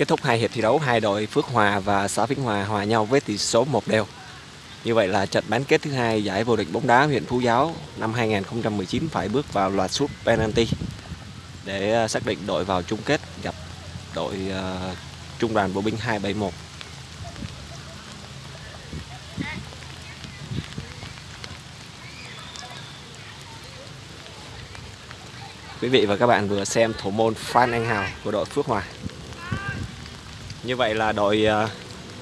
Kết thúc hai hiệp thi đấu, hai đội Phước Hòa và xã Vĩnh Hòa hòa nhau với tỷ số một đều. Như vậy là trận bán kết thứ hai giải vô địch bóng đá huyện Phú Giáo năm 2019 phải bước vào loạt sút penalty để ờ, xác định đội vào chung kết gặp đội uh, Trung đoàn Bộ binh 271. Quý vị và các bạn vừa xem thủ môn Phan Anh Hào của đội Phước Hòa. Như vậy là đội ờ,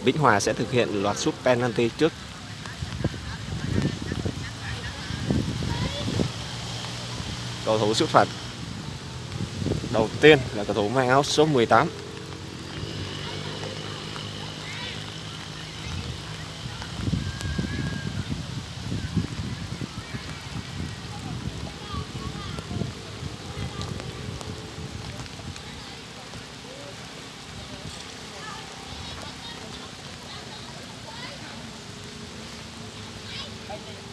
Vĩnh Hòa sẽ thực hiện loạt sút penalty trước. Cầu thủ xuất phạt đầu tiên là cầu thủ mang áo số 18 five minutes.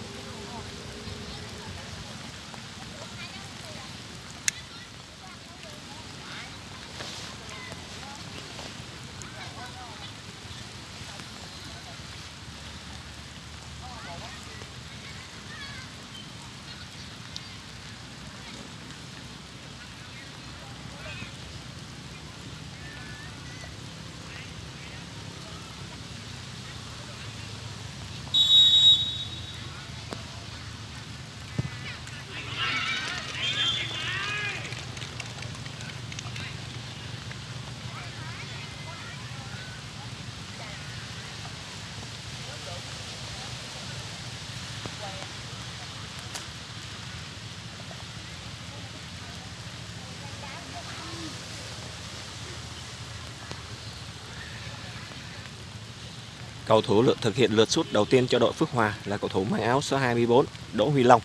Cầu thủ lượt thực hiện lượt sút đầu tiên cho đội Phước Hòa là cầu thủ mang áo số 24 Đỗ Huy Long.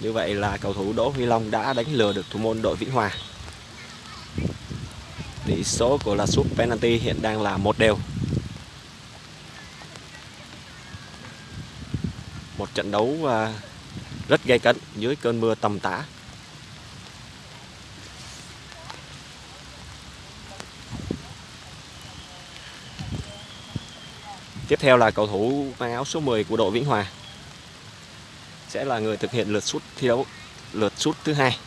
Như vậy là cầu thủ Đỗ Huy Long đã đánh lừa được thủ môn đội Vĩnh Hòa. Tỷ số của là sút penalty hiện đang là một đều. Một trận đấu à, rất gay cấn dưới cơn mưa tầm tã. Tiếp theo là cầu thủ mang áo số 10 của đội Vĩnh Hòa sẽ là người thực hiện lượt sút thi đấu lượt sút thứ hai.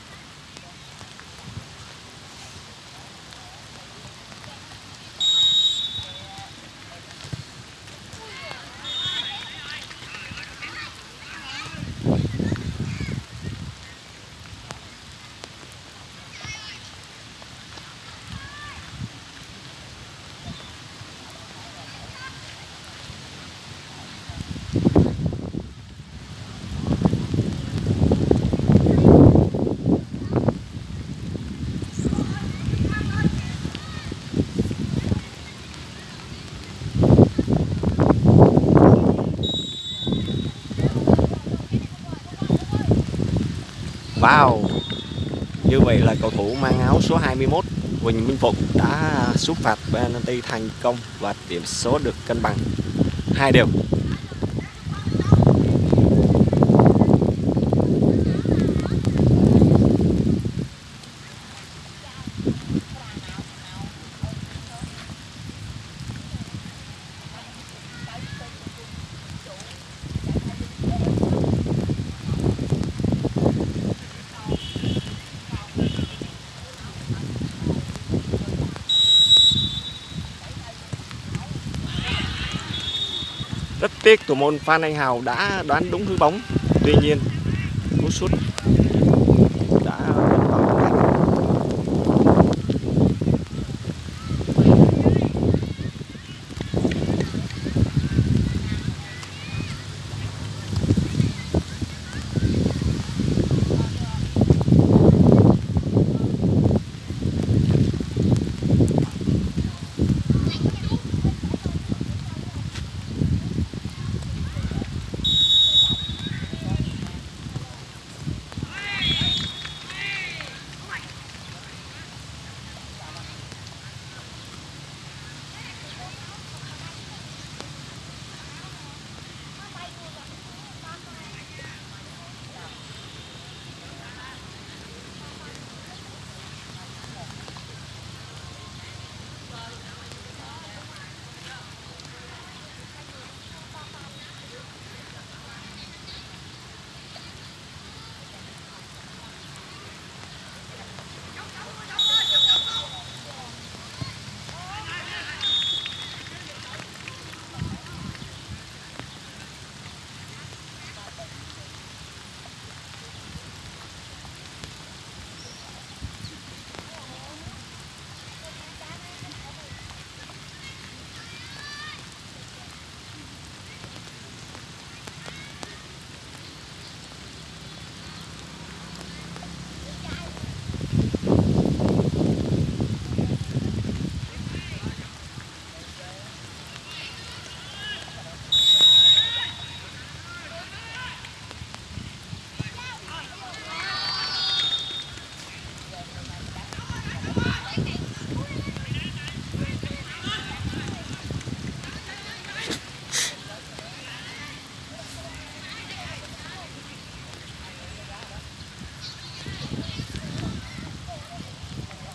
Wow. Như vậy là cầu thủ mang áo số 21 Huỳnh Minh Phục đã xuất phạt penalty thành công và điểm số được cân bằng hai đều. Tiếc thủ môn Phan Anh Hào đã đoán đúng hướng bóng. Tuy nhiên, cú sút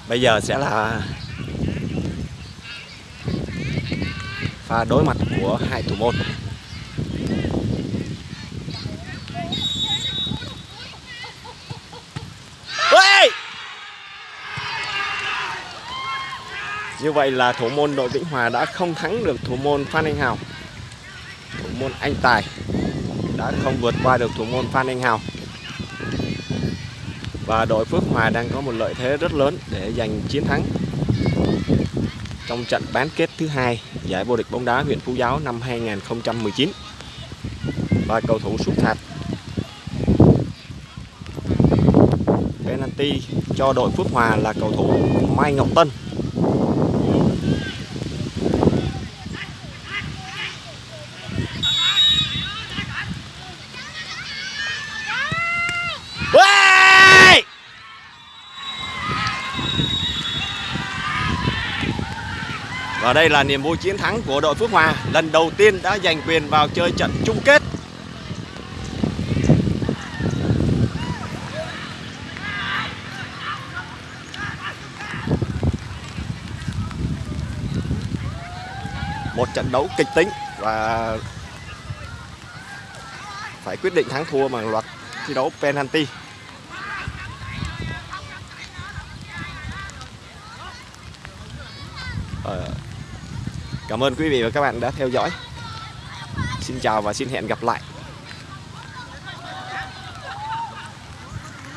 Bây giờ sẽ là pha đối mặt của hai thủ môn. Như vậy là thủ môn đội Vĩnh Hòa đã không thắng được thủ môn Phan Anh Hào. Thủ môn Anh Tài đã không vượt qua được thủ môn Phan Anh Hào. Và đội Phước Hòa đang có một lợi thế rất lớn để giành chiến thắng trong trận bán kết thứ hai giải vô địch bóng đá huyện Phú Giáo năm 2019. Và cầu thủ sút phạt penalty cho đội Phước Hòa là cầu thủ Mai Ngọc Tân. Ở đây là niềm vui chiến thắng của đội Phước Hòa. Lần đầu tiên đã giành quyền vào chơi trận chung kết. Một trận đấu kịch tính và phải quyết định thắng thua bằng loạt thi đấu penalty. Cảm ơn quý vị và các bạn đã theo dõi. Xin chào và xin hẹn gặp lại.